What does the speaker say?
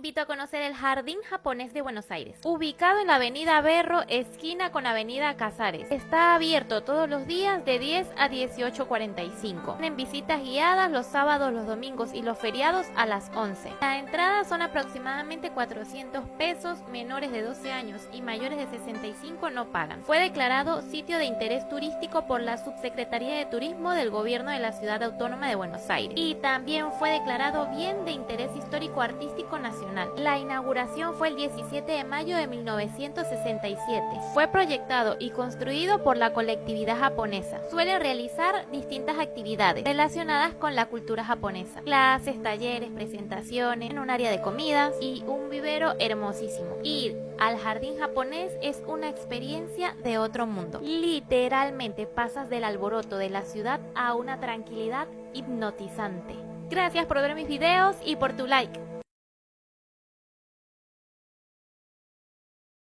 invito a conocer el Jardín Japonés de Buenos Aires, ubicado en la avenida Berro, esquina con avenida Casares. Está abierto todos los días de 10 a 18.45. Tienen visitas guiadas los sábados, los domingos y los feriados a las 11. La entrada son aproximadamente 400 pesos, menores de 12 años y mayores de 65 no pagan. Fue declarado sitio de interés turístico por la Subsecretaría de Turismo del Gobierno de la Ciudad Autónoma de Buenos Aires y también fue declarado bien de interés histórico artístico nacional. La inauguración fue el 17 de mayo de 1967. Fue proyectado y construido por la colectividad japonesa. Suele realizar distintas actividades relacionadas con la cultura japonesa. Clases, talleres, presentaciones, en un área de comidas y un vivero hermosísimo. Ir al jardín japonés es una experiencia de otro mundo. Literalmente pasas del alboroto de la ciudad a una tranquilidad hipnotizante. Gracias por ver mis videos y por tu like.